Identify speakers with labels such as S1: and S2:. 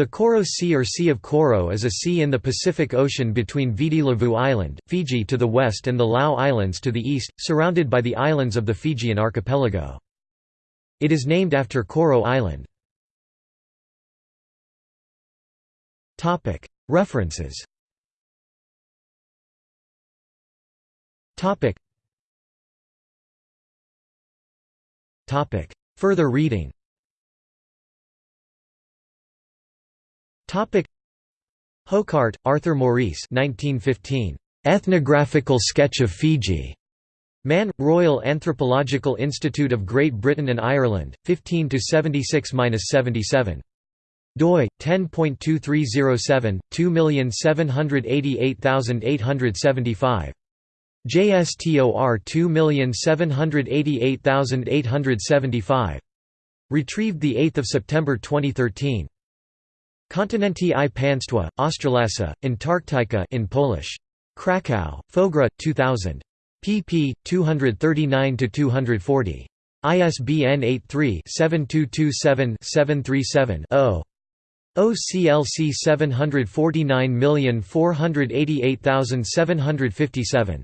S1: The Koro Sea or Sea of Koro is a sea in the Pacific Ocean between Viti Levu Island, Fiji to the west and the Lau Islands to the east, surrounded by the islands of the Fijian archipelago. It is named after Koro Island. References. Further reading Hocart, Arthur Maurice 1915. Ethnographical Sketch of Fiji. Man, Royal Anthropological Institute of Great Britain and Ireland, 15 76-77 doi 10.2307 2788875 JSTOR 2788875 retrieved 8 September 2013 Kontynenty i Państwa, Australasa, Antarctica in Polish. Krakow, Fogra, 2000. pp. 239–240. ISBN 83-7227-737-0. OCLC 749488757